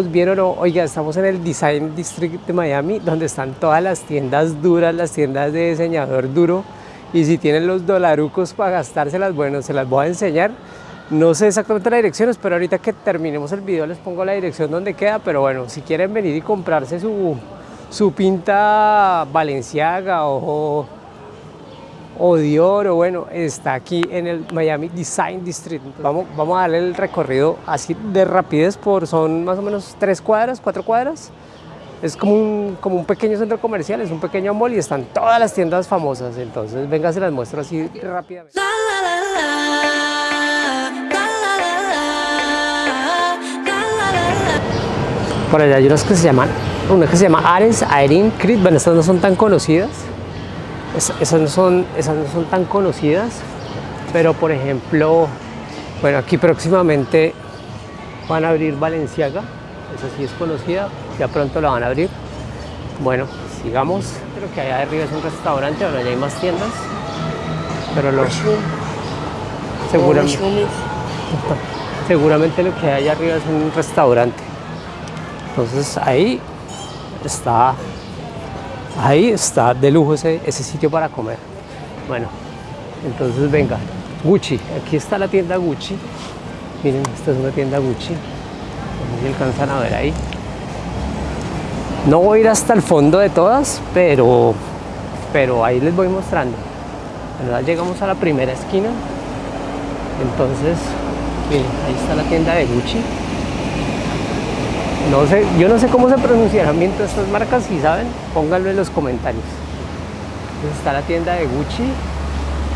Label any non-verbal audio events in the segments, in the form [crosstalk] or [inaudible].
Vieron, oiga, estamos en el Design District de Miami, donde están todas las tiendas duras, las tiendas de diseñador duro. Y si tienen los dolarucos para gastárselas, bueno, se las voy a enseñar. No sé exactamente la dirección, pero ahorita que terminemos el video les pongo la dirección donde queda. Pero bueno, si quieren venir y comprarse su, su pinta Valenciaga o o Dior, o bueno, está aquí en el Miami Design District. Vamos, vamos a darle el recorrido así de rapidez por, son más o menos tres cuadras, cuatro cuadras. Es como un, como un pequeño centro comercial, es un pequeño mall y están todas las tiendas famosas. Entonces, venga, se las muestro así rápidamente. Por allá hay unas que se llaman, una que se llama Ares, Aerin, Crit, bueno, estas no son tan conocidas esas, no son, esas no son tan conocidas, pero por ejemplo, bueno, aquí próximamente van a abrir Valenciaga, esa sí es conocida, ya pronto la van a abrir. Bueno, sigamos, creo que allá arriba es un restaurante, ahora ya hay más tiendas, pero lo, seguramente, [laughs] seguramente lo que hay allá arriba es un restaurante. Entonces ahí está Ahí está de lujo ese, ese sitio para comer. Bueno, entonces venga, Gucci, aquí está la tienda Gucci. Miren, esta es una tienda Gucci. No alcanzan a ver ahí. No voy a ir hasta el fondo de todas, pero, pero ahí les voy mostrando. Llegamos a la primera esquina. Entonces, miren, ahí está la tienda de Gucci. No sé, yo no sé cómo se pronunciarán bien todas estas marcas, si saben, pónganlo en los comentarios. Entonces está la tienda de Gucci,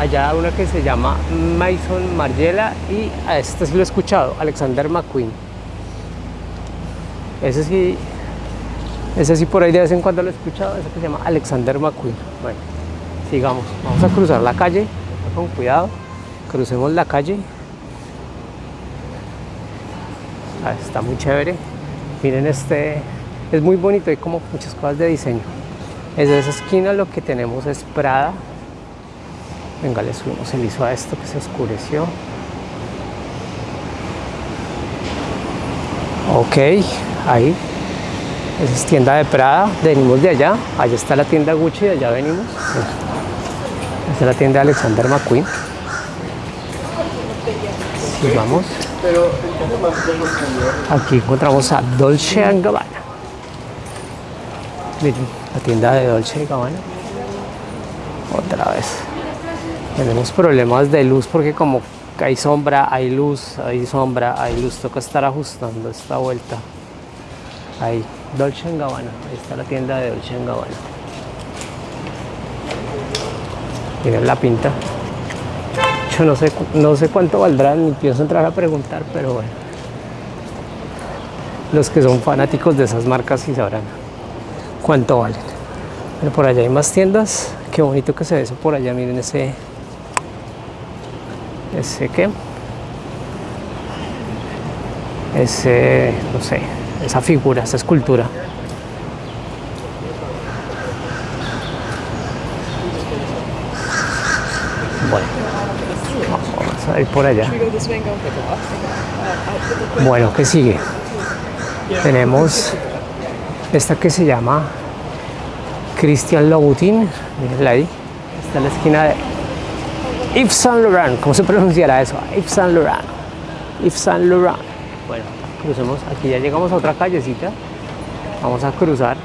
allá una que se llama Maison Margiela y a este sí lo he escuchado, Alexander McQueen. Ese sí, ese sí por ahí de vez en cuando lo he escuchado, ese que se llama Alexander McQueen. Bueno, sigamos, vamos a cruzar la calle, con cuidado, crucemos la calle. Ah, está muy chévere. Miren este, es muy bonito, hay como muchas cosas de diseño. Desde esa esquina lo que tenemos es Prada. Venga, le subimos el ISO a esto que se oscureció. Ok, ahí. Esa es tienda de Prada, venimos de allá. Allá está la tienda Gucci, de allá venimos. Esta es la tienda de Alexander McQueen. Sí, vamos. Aquí encontramos a Dolce Gabbana. Miren, la tienda de Dolce Gabbana. Otra vez. Tenemos problemas de luz porque como hay sombra, hay luz, hay sombra, hay luz. Toca estar ajustando esta vuelta. Ahí, Dolce Gabbana. Ahí está la tienda de Dolce Gabbana. Miren la pinta. No sé, no sé cuánto valdrán, ni pienso entrar a preguntar, pero bueno. Los que son fanáticos de esas marcas sí sabrán cuánto valen. Pero por allá hay más tiendas. Qué bonito que se ve eso por allá. Miren ese. Ese qué. Ese, no sé, esa figura, esa escultura. Ir por allá. Bueno, ¿qué sigue? Tenemos esta que se llama Christian Louboutin, mirenla ahí, está en la esquina de Yves Saint Laurent, ¿cómo se pronunciará eso? Yves Saint Laurent, Yves Saint Laurent. Bueno, crucemos, aquí ya llegamos a otra callecita, vamos a cruzar.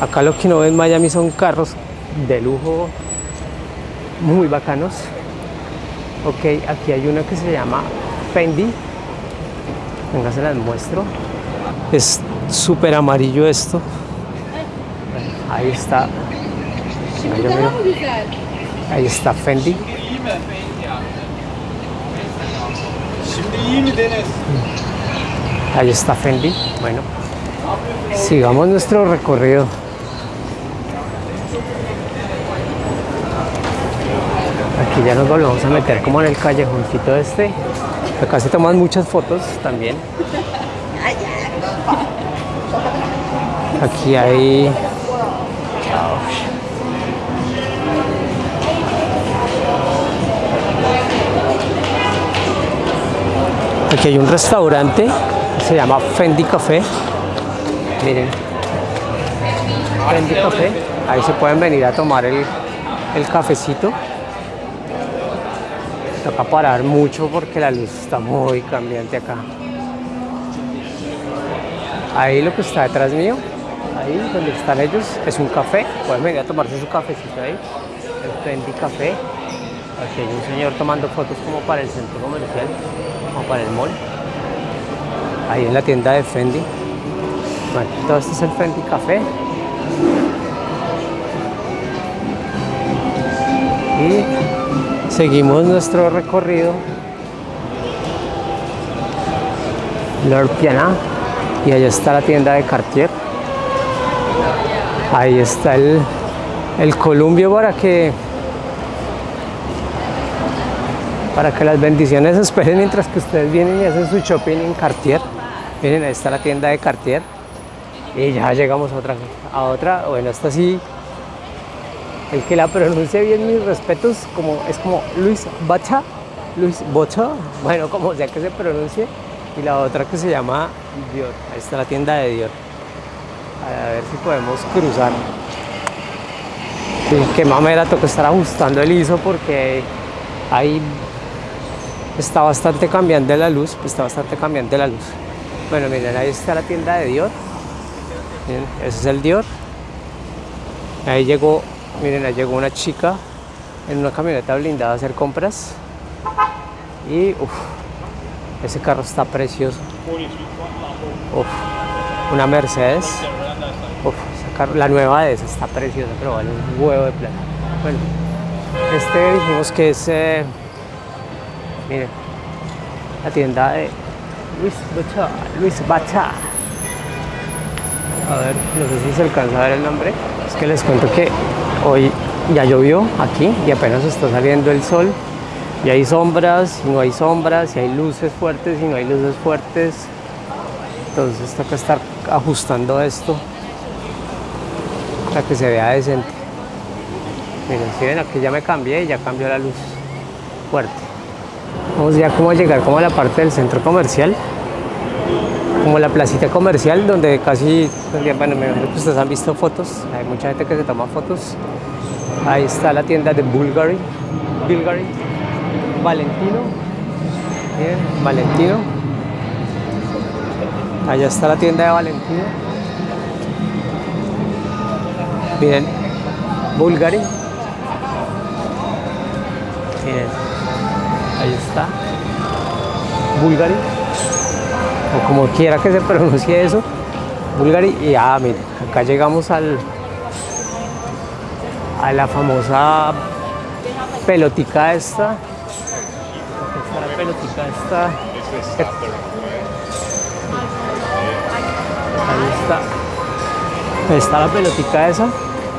Acá lo que no ven en Miami son carros de lujo muy bacanos. Ok, aquí hay uno que se llama Fendi, venga se las muestro. Es súper amarillo esto. Ahí está. Ahí está Fendi. Ahí está Fendi. Bueno sigamos nuestro recorrido ya nos volvemos a meter como en el callejoncito este Acá se toman muchas fotos también. Aquí hay... Aquí hay un restaurante se llama Fendi Café. Miren. Fendi Café. Ahí se pueden venir a tomar el, el cafecito. Toca parar mucho porque la luz está muy cambiante acá. Ahí lo que está detrás mío, ahí donde están ellos, es un café. Pueden venir a tomarse su cafecito ahí. El Fendi Café. Aquí hay un señor tomando fotos como para el centro comercial, como para el mall. Ahí en la tienda de Fendi. Bueno, todo esto es el Fendi Café. Y seguimos nuestro recorrido. Lord Piana. Y allá está la tienda de Cartier. Ahí está el, el columbio para que para que las bendiciones esperen mientras que ustedes vienen y hacen su shopping en Cartier. Miren, ahí está la tienda de Cartier. Y ya llegamos a otra, a otra. Bueno, esta sí, el que la pronuncia bien, mis respetos, como, es como Luis Bacha, Luis Bocha, [laughs] bueno, como sea que se pronuncie. Y la otra que se llama Dior. Ahí está la tienda de Dior. A ver si podemos cruzar. Sí, qué mamera, toca estar ajustando el ISO porque ahí está bastante cambiante la luz, está bastante cambiante la luz. Bueno, miren, ahí está la tienda de Dior. Ese es el Dior. Ahí llegó, miren, ahí llegó una chica en una camioneta blindada a hacer compras. Y uff, ese carro está precioso. Uf, una Mercedes. Uf, carro- la nueva de esa está preciosa, pero vale un huevo de plata. Bueno, este dijimos que es, eh, miren, la tienda de Luis Bacha. Luis Bacha. A ver, no sé si se alcanza a ver el nombre. Es que les cuento que hoy ya llovió aquí y apenas está saliendo el sol. Y hay sombras, y no hay sombras, y hay luces fuertes, y no hay luces fuertes. Entonces toca estar ajustando esto para que se vea decente. Miren, si ven aquí ya me cambié y ya cambió la luz fuerte. Vamos ya como a llegar como a la parte del centro comercial, como la placita comercial donde casi, bueno, me imagino que ustedes han visto fotos, hay mucha gente que se toma fotos. Ahí está la tienda de Bulgari, Bulgari, Valentino, miren, Valentino. Allá está la tienda de Valentino. Miren, Bulgari. Miren, ahí está. Bulgari. O como quiera que se pronuncie eso. Bulgari. Y ah, miren, acá llegamos al a la famosa pelotica esta. Está la pelotica esta. Ahí está. Está la pelotica esa.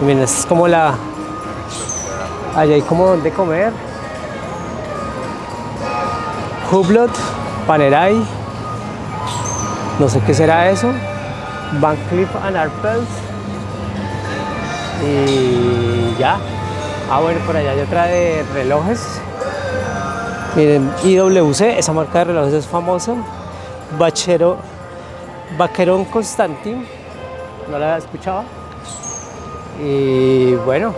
Miren, esta es como la. Allá hay como donde comer. Hublot, Panerai. No sé qué será eso. Van Cleef and Arpels. Y ya. Ah, bueno, por allá hay otra de relojes. Miren, IWC, esa marca de relojes es famosa. Bachero, Vaquerón Constantin, no la había escuchado. Y bueno,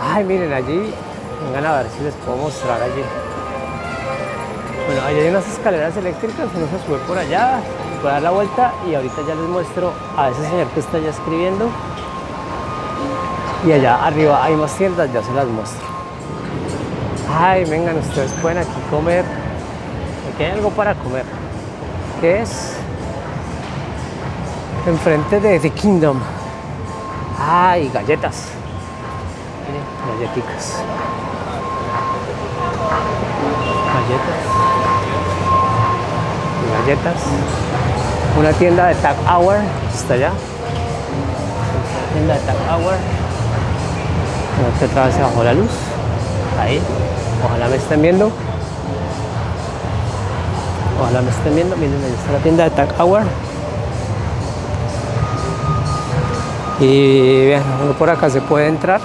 ay, miren allí, vengan a ver si les puedo mostrar allí. Bueno, allí hay unas escaleras eléctricas, uno se sube por allá, puede dar la vuelta y ahorita ya les muestro a ese señor que está allá escribiendo. Y allá arriba hay más tiendas, ya se las muestro. Ay, vengan, ustedes pueden aquí comer. Aquí hay algo para comer. ¿Qué es? Enfrente de The Kingdom. Ay, galletas. Miren, galletitas. Galletas. Galletas. Una tienda de Tag Hour. Está allá. Esta tienda de Tag Hour. Vez se bajó la luz. Ahí. Ojalá me estén viendo. Ojalá me estén viendo. Miren, ahí está la tienda de Tag Hour. Y vean, uno por acá se puede entrar.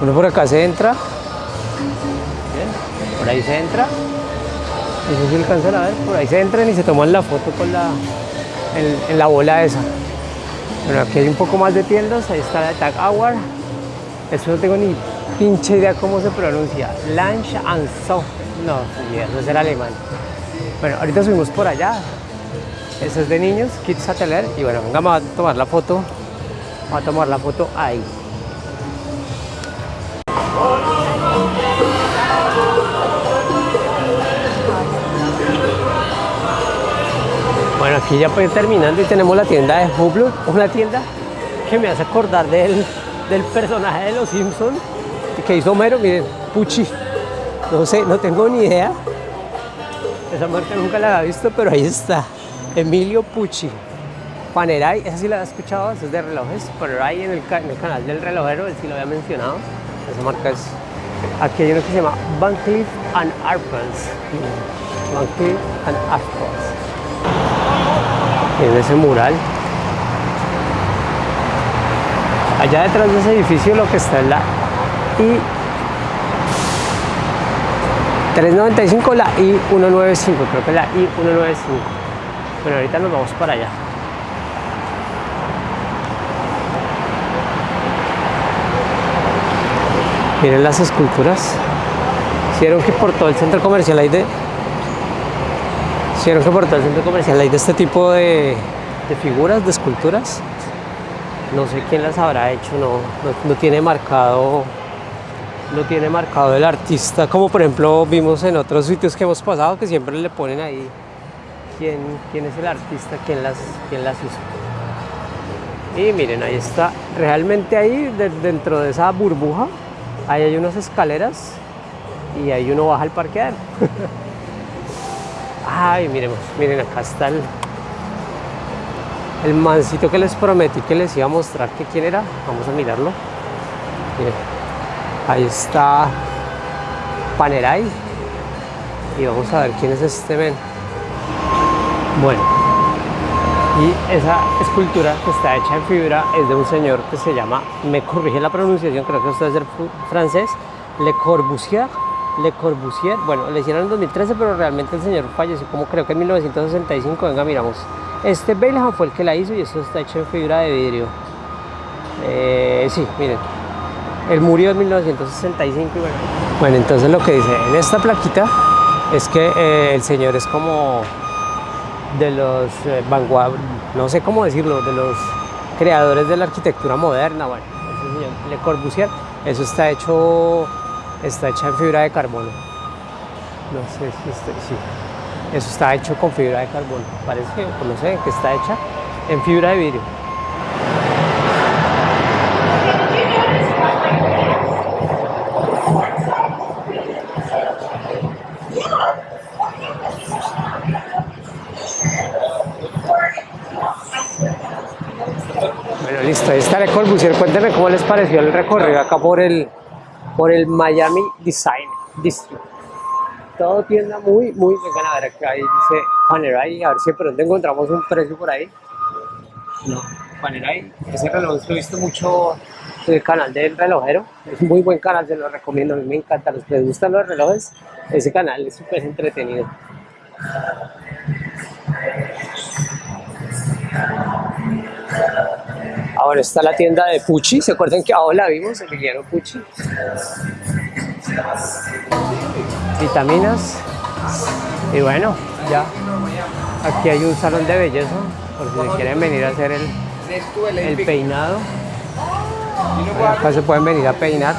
Uno por acá se entra. Bien, por ahí se entra. No sé si a ver, por ahí se entran y se toman la foto con la, en, la bola esa. Bueno, aquí hay un poco más de tiendas, ahí está la Tag Hour. Eso no tengo ni pinche idea cómo se pronuncia. Lunch and So. No, eso es el alemán. Bueno, ahorita subimos por allá. Eso es de niños, Kids Atelier. Y bueno, vamos a tomar la foto. Vamos a tomar la foto ahí. Aquí ya ir terminando y tenemos la tienda de Hublot, una tienda que me hace acordar del, del personaje de los Simpsons que hizo Homero, miren, Pucci. No sé, no tengo ni idea. Esa marca nunca la había visto, pero ahí está. Emilio Pucci. Panerai, esa sí la había escuchado, es de relojes. Panerai en el, en el canal del relojero, él sí lo había mencionado. Esa marca es. Aquí hay uno que se llama Van and Arpels. Van and Arpels. En ese mural. Allá detrás de ese edificio lo que está es la I 395, la I195, creo que la I195. Bueno, ahorita nos vamos para allá. Miren las esculturas. Hicieron que por todo el centro comercial hay de. Hicieron por todo el centro comercial hay de este tipo de, de figuras, de esculturas. No sé quién las habrá hecho, no, no tiene marcado lo tiene marcado el artista, como por ejemplo vimos en otros sitios que hemos pasado que siempre le ponen ahí quién, quién es el artista, quién las, quién las hizo. Y miren, ahí está, realmente ahí dentro de esa burbuja, ahí hay unas escaleras y ahí uno baja al parqueadero. [laughs] Ay, miremos, miren acá está el, el mancito que les prometí que les iba a mostrar que quién era. Vamos a mirarlo. Miren. Ahí está Panerai. Y vamos a ver quién es este men. Bueno, y esa escultura que está hecha en fibra es de un señor que se llama, me corrige la pronunciación, creo que esto es ser francés, Le Corbusier. Le Corbusier, bueno, le hicieron en 2013, pero realmente el señor falleció como creo que en 1965. Venga, miramos. Este Belham fue el que la hizo y esto está hecho en fibra de vidrio. Eh, sí, miren, él murió en 1965 y bueno. Bueno, entonces lo que dice en esta plaquita es que eh, el señor es como de los eh, no sé cómo decirlo, de los creadores de la arquitectura moderna, bueno, ese señor Le Corbusier, eso está hecho, está hecha en fibra de carbono. No sé si estoy, sí. Eso está hecho con fibra de carbono. Parece que, no sé, que está hecha en fibra de vidrio. Listo, ahí está Le Corbusier. Cuénteme cómo les pareció el recorrido acá por el, por el Miami Design District. Todo tienda muy, muy buena. A ver, ahí dice Panerai. A ver si pronto encontramos un precio por ahí. No, Panerai. Ese reloj lo he visto mucho en el canal del relojero. Es muy buen canal, se lo recomiendo. A mí me encanta. Los que les gustan los relojes, ese canal es súper entretenido. Ahora está la tienda de Pucci, ¿se acuerdan que abajo la vimos? Emiliano Pucci. Vitaminas. Y bueno, ya. Aquí hay un salón de belleza, por si quieren venir a hacer el, el peinado. Acá se pueden venir a peinar.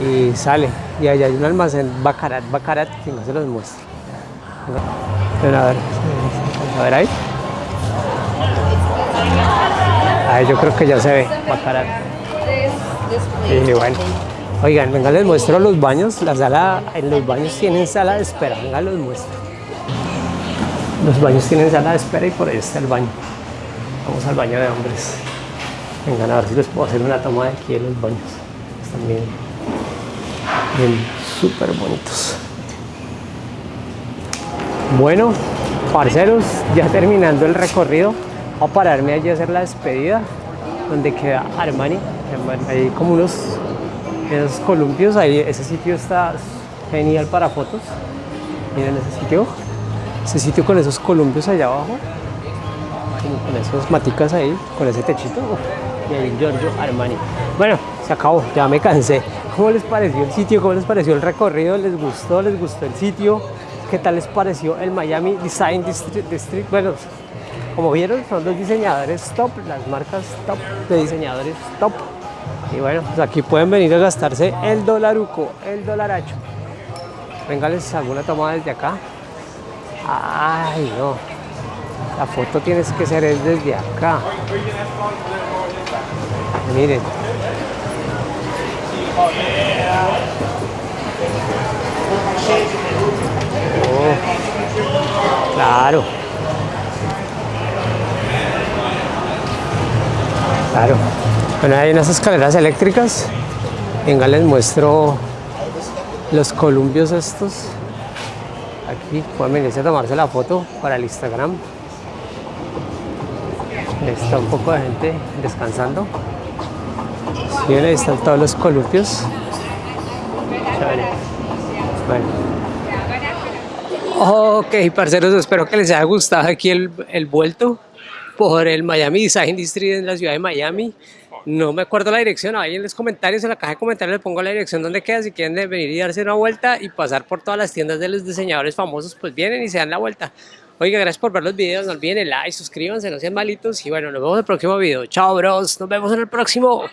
Y sale. Y allá hay un almacén Bacarat, Bacarat, que no se los muestro. a ver, a ver ahí. Yo creo que ya se ve. Y bueno, oigan, venga, les muestro los baños. La sala, en los baños tienen sala de espera, venga, los muestro. Los baños tienen sala de espera y por ahí está el baño. Vamos al baño de hombres. Vengan a ver si les puedo hacer una toma de aquí de los baños. Están bien, bien súper bonitos. Bueno, parceros, ya terminando el recorrido, a pararme allí a hacer la despedida, donde queda Armani. Hay como unos esos columpios, ahí ese sitio está genial para fotos. Miren ese sitio. Ese sitio con esos columpios allá abajo. Con esos maticas ahí, con ese techito. y el Giorgio Armani. Bueno, se acabó, ya me cansé. ¿Cómo les pareció el sitio? ¿Cómo les pareció el recorrido? ¿Les gustó? ¿Les gustó el sitio? ¿Qué tal les pareció el Miami Design District? Bueno, como vieron, son los diseñadores top, las marcas top de diseñadores top. Y bueno, pues aquí pueden venir a gastarse el dolaruco, el dolaracho. Venga, les hago una toma desde acá. Ay, no. La foto tienes que ser desde acá. Miren. Oh, claro. Claro. Bueno, hay unas escaleras eléctricas. Venga, les muestro los columpios estos. Aquí pueden venirse a tomarse la foto para el Instagram. Está un poco de gente descansando. Sí, ahí están todos los columpios. Bueno. Ok, parceros, espero que les haya gustado aquí el vuelto por el Miami Design District en la ciudad de Miami. No me acuerdo la dirección, ahí en los comentarios, en la caja de comentarios les pongo la dirección donde queda, si quieren venir y darse una vuelta y pasar por todas las tiendas de los diseñadores famosos, pues vienen y se dan la vuelta. Oiga, gracias por ver los videos, no olviden el like, suscríbanse, no sean malitos y bueno, nos vemos en el próximo video. Chao bros, nos vemos en el próximo.